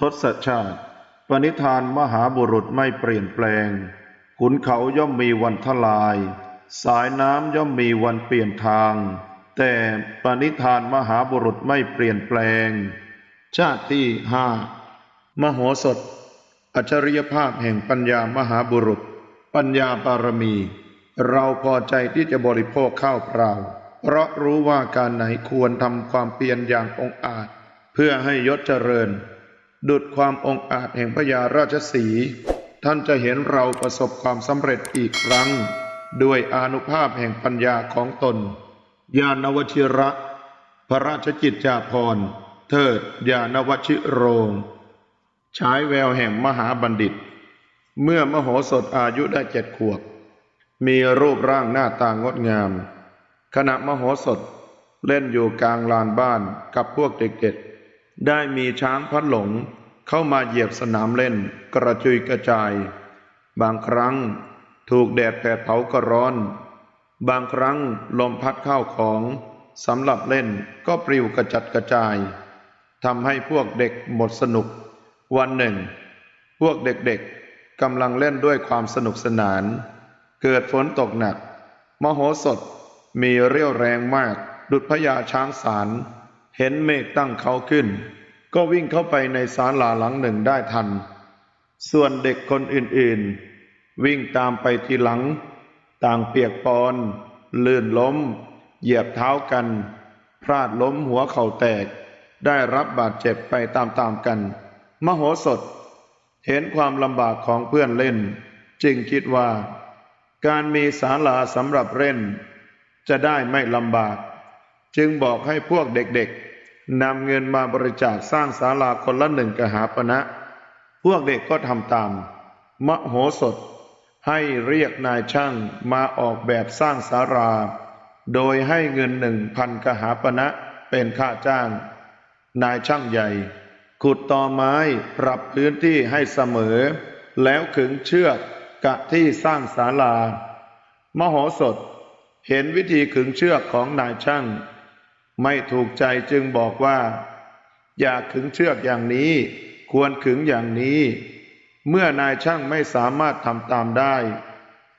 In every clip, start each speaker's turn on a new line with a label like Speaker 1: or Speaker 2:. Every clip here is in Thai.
Speaker 1: ทศชาติ ปณิธานมหาบุรุษไม่เปลี่ยนแปลง ขุนเขาย่อมมีวันทลาย สายน้ำย่อมมีวันเปลี่ยนทาง แต่ปณิธานมหาบุรุษไม่เปลี่ยนแปลง ชาติที่ห้ามโหสถ อัจฉริยภาพแห่งปัญญามหาบุรุษ ปัญญาบารมี เราพอใจที่จะบริโภคข้าวเปล่า เพราะรู้ว่าการไหนควรทำความเพียรอย่างองอาจ เพื่อให้ยศเจริญ ดุดความองอาจแห่งพญาราชสี ท่านจะเห็นเราประสบความสำเร็จอีกครั้ง ด้วยอนุภาพแห่งปัญญาของตน ญาณวชิระ พระราชกิจจาภรณ์ เทิดญาณวชิโรงฉายแววแห่งมหาบัณฑิต เมื่อมโหสถอายุได้เจ็ดขวบ มีรูปร่างหน้าตางดงาม ขณะมโหสถเล่นอยู่กลางลานบ้านกับพวกเด็กๆ ได้มีช้างพัดหลงเข้ามาเหยียบสนามเล่นกระจุยกระจาย บางครั้งถูกแดดแผดเผาก็ร้อน บางครั้งลมพัดเข้าของสำหรับเล่นก็ปลิวกระจัดกระจายทำให้พวกเด็กหมดสนุก วันหนึ่ง พวกเด็กๆกำลังเล่นด้วยความสนุกสนาน เกิดฝนตกหนัก มโหสถมีเรี่ยวแรงมากดุจพญาช้างสาร เห็นเมฆตั้งเขาขึ้น ก็วิ่งเข้าไปในศาลาหลังหนึ่งได้ทัน ส่วนเด็กคนอื่นๆ วิ่งตามไปทีหลัง ต่างเปียกปอน ลื่นล้ม เหยียบเท้ากัน พลาดล้มหัวเข่าแตก ได้รับบาดเจ็บไปตามๆกัน มโหสถ เห็นความลำบากของเพื่อนเล่น จึงคิดว่า การมีศาลาสำหรับเล่น จะได้ไม่ลำบาก จึงบอกให้พวกเด็กๆนำเงินมาบริจาคสร้างศาลาคนละหนึ่งกหาปณะ พวกเด็กก็ทำตาม มโหสถ ให้เรียกนายช่างมาออกแบบสร้างศาลาโดยให้เงินหนึ่งพันกหาปณะเป็นค่าจ้าง นายช่างใหญ่ ขุดตอไม้ปรับพื้นที่ให้เสมอ แล้วขึงเชือกกะที่สร้างศาลา มโหสถเห็นวิธีขึงเชือกของนายช่าง ไม่ถูกใจจึงบอกว่า อย่าขึงเชือกอย่างนี้ ควรขึงอย่างนี้ เมื่อนายช่างไม่สามารถทำตามได้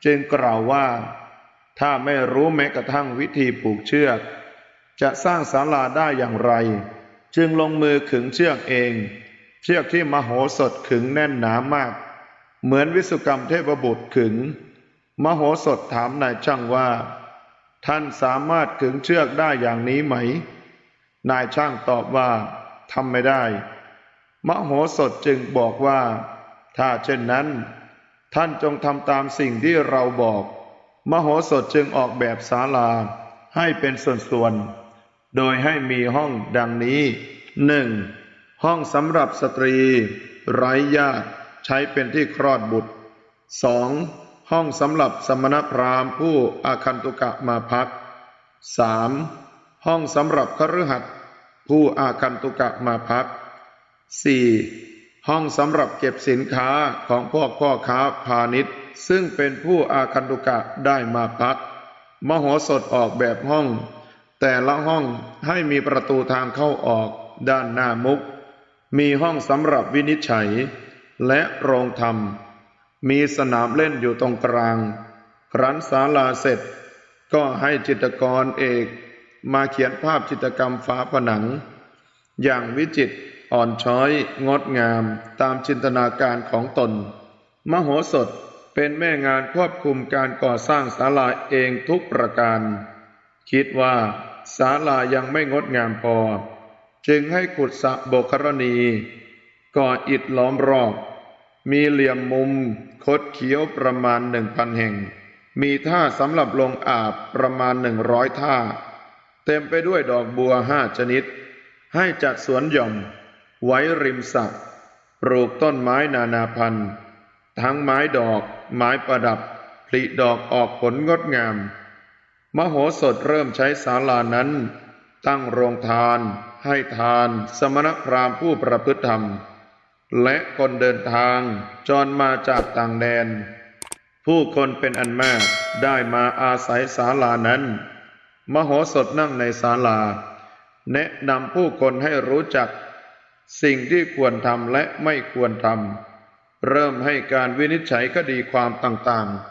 Speaker 1: จึงกล่าวว่า ถ้าไม่รู้แม้กระทั่งวิธีผูกเชือก จะสร้างศาลาได้อย่างไร จึงลงมือขึงเชือกเอง เชือกที่มโหสถขึงแน่นหนามาก เหมือนวิสุกรรมเทพบุตรขึง มโหสถถามนายช่างว่า ท่านสามารถขึงเชือกได้อย่างนี้ไหม นายช่างตอบว่าทำไม่ได้ มโหสถจึงบอกว่า ถ้าเช่นนั้น ท่านจงทำตามสิ่งที่เราบอก มโหสถจึงออกแบบศาลาให้เป็นส่วนๆ โดยให้มีห้องดังนี้หนึ่งห้องสำหรับสตรี ไร้ญาติใช้เป็นที่คลอดบุตรสอง ห้องสำหรับสมณพราหมณ์ผู้อาคันตุกะมาพักสามห้องสำหรับคฤหัสถ์ผู้อาคันตุกะมาพักสี่ห้องสำหรับเก็บสินค้าของพวกพ่อค้าพาณิชย์ ซึ่งเป็นผู้อาคันตุกะได้มาพัก มโหสถออกแบบห้อง แต่ละห้องให้มีประตูทางเข้าออกด้านหน้ามุก มีห้องสำหรับวินิจฉัย และโรงธรรม มีสนามเล่นอยู่ตรงกลาง ครั้นศาลาเสร็จ ก็ให้จิตรกรเอกมาเขียนภาพจิตรกรรมฝาผนัง อย่างวิจิตรอ่อนช้อยงดงามตามจินตนาการของตน มโหสถเป็นแม่งานควบคุมการก่อสร้างศาลาเองทุกประการ คิดว่าศาลายังไม่งดงามพอ จึงให้ขุดสระโบกรณี ก่ออิฐล้อมรอบ มีเหลี่ยมมุมคดเขี้ยวประมาณหนึ่งพันแห่ง มีท่าสำหรับลงอาบประมาณหนึ่งร้อยท่า เต็มไปด้วยดอกบัวห้าชนิด ให้จัดสวนหย่อม ไว้ริมสระปลูกต้นไม้นานาพันธุ์ ทั้งไม้ดอก ไม้ประดับผลิดอกออกผลงดงาม มโหสถเริ่มใช้ศาลานั้น ตั้งโรงทาน ให้ทาน สมณพราหมณ์ผู้ประพฤติธรรม และคนเดินทางจรมาจากต่างแดน ผู้คนเป็นอันมากได้มาอาศัยศาลานั้น มโหสถนั่งในศาลา แนะนำผู้คนให้รู้จัก สิ่งที่ควรทำและไม่ควรทำเริ่มให้การวินิจฉัยคดีความต่าง